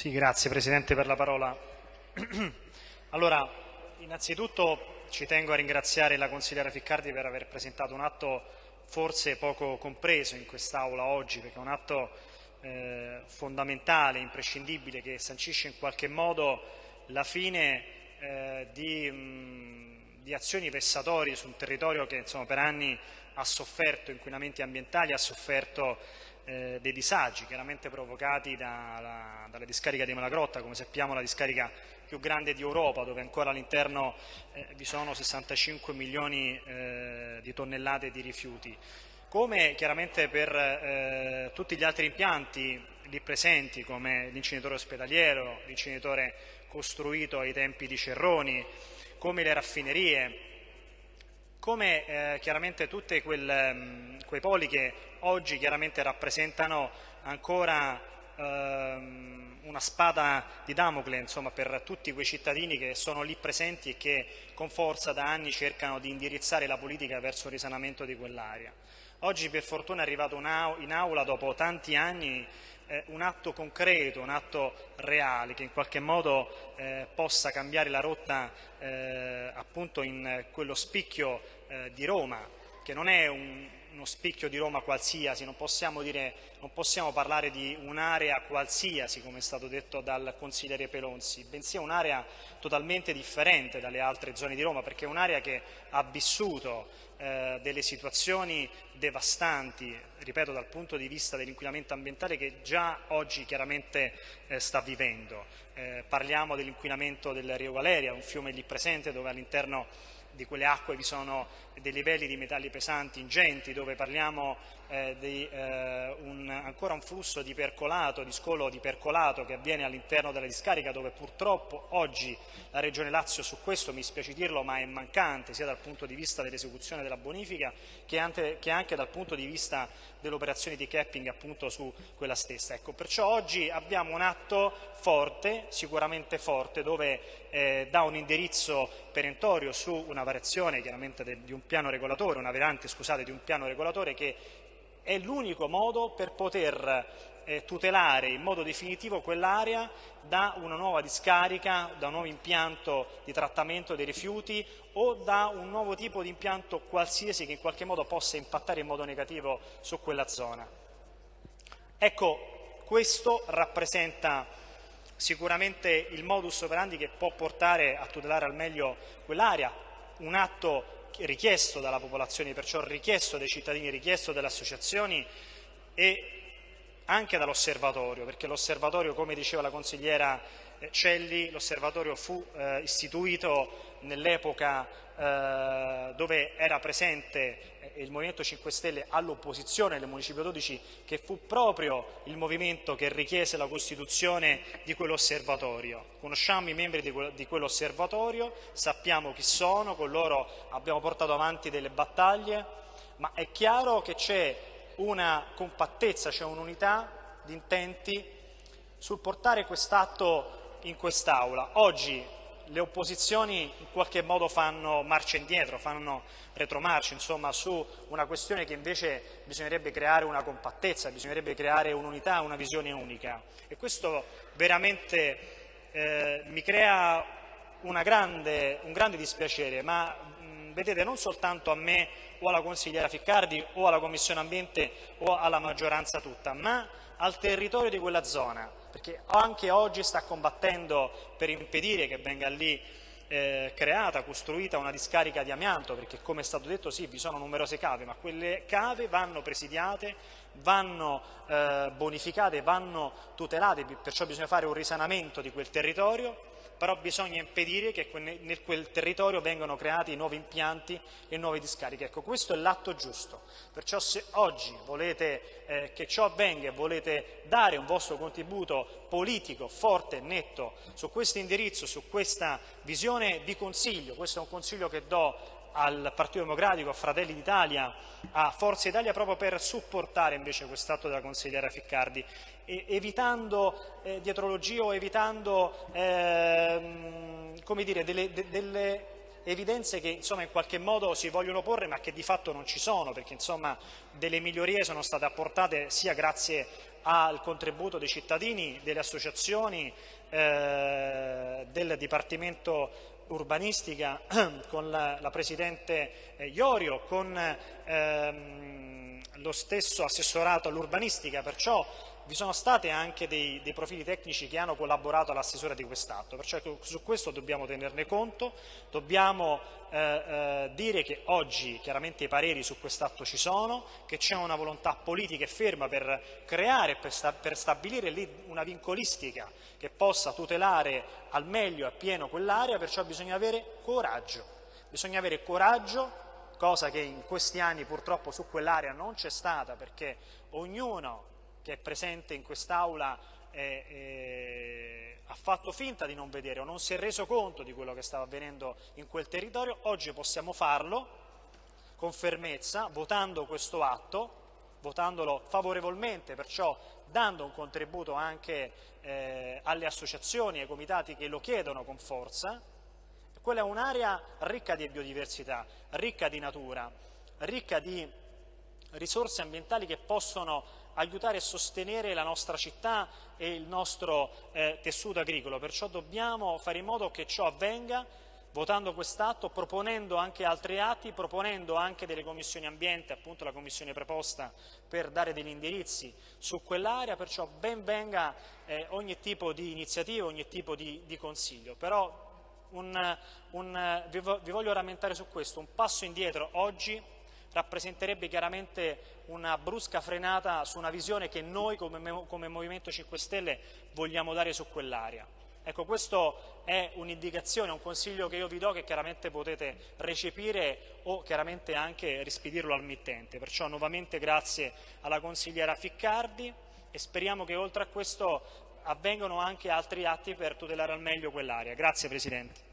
Sì, grazie Presidente per la parola. allora, innanzitutto ci tengo a ringraziare la consigliera Ficcardi per aver presentato un atto forse poco compreso in quest'Aula oggi, perché è un atto eh, fondamentale, imprescindibile, che sancisce in qualche modo la fine eh, di, mh, di, azioni vessatorie su un territorio che insomma, per anni ha sofferto inquinamenti ambientali, ha sofferto eh, dei disagi chiaramente provocati dalla, dalla, discarica di Malagrotta, come sappiamo la discarica più grande di Europa, dove ancora all'interno eh, vi sono 65 milioni eh, di tonnellate di rifiuti. Come chiaramente per eh, tutti gli altri impianti lì presenti, come l'inceneritore ospedaliero, l'inceneritore costruito ai tempi di Cerroni, come le raffinerie, come eh, chiaramente tutti mm, quei poli che oggi chiaramente rappresentano ancora ehm, una spada di Damocle insomma, per tutti quei cittadini che sono lì presenti e che con forza da anni cercano di indirizzare la politica verso il risanamento di quell'area. Oggi per fortuna è arrivato in aula dopo tanti anni eh, un atto concreto, un atto reale che in qualche modo eh, possa cambiare la rotta eh, appunto in quello spicchio eh, di Roma, che non è un, uno spicchio di Roma qualsiasi, non possiamo, dire, non possiamo parlare di un'area qualsiasi, come è stato detto dal consigliere Pelonzi, bensì un'area totalmente differente dalle altre zone di Roma, perché è un'area che ha vissuto eh, delle situazioni devastanti, ripeto, dal punto di vista dell'inquinamento ambientale che già oggi chiaramente eh, sta vivendo. Eh, parliamo dell'inquinamento del Rio Galeria, un fiume lì presente dove all'interno di quelle acque vi sono dei livelli di metalli pesanti ingenti, dove parliamo eh, di eh, un, ancora un flusso di percolato, di scolo di percolato che avviene all'interno della discarica, dove purtroppo oggi la Regione Lazio su questo, mi spiace dirlo, ma è mancante sia dal punto di vista dell'esecuzione della bonifica che anche, che anche, dal punto di vista dell'operazione di capping appunto su quella stessa. Ecco, perciò oggi abbiamo un atto forte, sicuramente forte, dove eh, dà un indirizzo perentorio su una variazione chiaramente de, di un piano regolatore, una variante scusate, di un piano regolatore che è l'unico modo per poter eh, tutelare in modo definitivo quell'area da una nuova discarica, da un nuovo impianto di trattamento dei rifiuti o da un nuovo tipo di impianto qualsiasi che in qualche modo possa impattare in modo negativo su quella zona. Ecco, questo rappresenta sicuramente il modus operandi che può portare a tutelare al meglio quell'area, un atto richiesto dalla popolazione, perciò richiesto dai cittadini, richiesto dalle associazioni e anche dall'osservatorio, perché l'osservatorio, come diceva la consigliera eh, Celli, l'osservatorio fu eh, istituito nell'epoca eh, dove era presente eh, il Movimento 5 Stelle all'opposizione nel Municipio 12, che fu proprio il movimento che richiese la costituzione di quell'osservatorio. Conosciamo i membri di quell'osservatorio, sappiamo chi sono, con loro abbiamo portato avanti delle battaglie, ma è chiaro che c'è una compattezza, c'è un'unità di intenti sul portare quest'atto in quest'Aula. Oggi le opposizioni in qualche modo fanno marcia indietro, fanno retromarcia, insomma, su una questione che invece bisognerebbe creare una compattezza, bisognerebbe creare un'unità, una visione unica. E questo veramente eh, mi crea grande, un grande dispiacere, ma mh, vedete non soltanto a me o alla consigliera Ficcardi o alla Commissione Ambiente o alla maggioranza tutta, ma al territorio di quella zona, perché anche oggi sta combattendo per impedire che venga lì eh, creata, costruita una discarica di amianto, perché come è stato detto sì, vi sono numerose cave, ma quelle cave vanno presidiate, vanno eh, bonificate, vanno tutelate, perciò bisogna fare un risanamento di quel territorio però bisogna impedire che nel quel territorio vengano creati nuovi impianti e nuove discariche. Ecco, questo è l'atto giusto. Perciò se oggi volete eh, che ciò avvenga e volete dare un vostro contributo politico forte e netto su questo indirizzo, su questa visione, vi consiglio, questo è un consiglio che do al Partito Democratico, a Fratelli d'Italia, a Forza Italia proprio per supportare invece quest'atto della consigliera Ficcardi, evitando eh, dietrologie o evitando eh, dire, delle, de, delle evidenze che insomma, in qualche modo si vogliono porre ma che di fatto non ci sono, perché insomma, delle migliorie sono state apportate sia grazie al contributo dei cittadini, delle associazioni, eh, del Dipartimento urbanistica con la, la Presidente eh, Iorio, con ehm, lo stesso assessorato all'urbanistica, perciò vi sono stati anche dei, dei, profili tecnici che hanno collaborato all'assessore di quest'atto, perciò su questo dobbiamo tenerne conto, dobbiamo eh, eh, dire che oggi chiaramente i pareri su quest'atto ci sono, che c'è una volontà politica e ferma per creare, per, sta, per stabilire lì una vincolistica che possa tutelare al meglio e appieno quell'area, perciò bisogna avere coraggio, bisogna avere coraggio cosa che in questi anni purtroppo su quell'area non c'è stata perché ognuno che è presente in quest'Aula eh, eh, ha fatto finta di non vedere o non si è reso conto di quello che stava avvenendo in quel territorio, oggi possiamo farlo con fermezza, votando questo atto, votandolo favorevolmente, perciò dando un contributo anche eh, alle associazioni e ai comitati che lo chiedono con forza. Quella è un'area ricca di biodiversità, ricca di natura, ricca di risorse ambientali che possono aiutare a sostenere la nostra città e il nostro eh, tessuto agricolo, perciò dobbiamo fare in modo che ciò avvenga votando quest'atto, proponendo anche altri atti, proponendo anche delle commissioni ambiente, appunto la commissione preposta per dare degli indirizzi su quell'area, perciò ben venga eh, ogni tipo di iniziativa, ogni tipo di, di consiglio. Però un, un, vi voglio rammentare su questo, un passo indietro oggi rappresenterebbe chiaramente una brusca frenata su una visione che noi come, come Movimento 5 Stelle vogliamo dare su quell'area. Ecco, questo è un'indicazione, un consiglio che io vi do che chiaramente potete recepire o chiaramente anche rispedirlo al mittente. Perciò nuovamente grazie alla consigliera Ficcardi e speriamo che oltre a questo avvengano anche altri atti per tutelare al meglio quell'area. Grazie Presidente.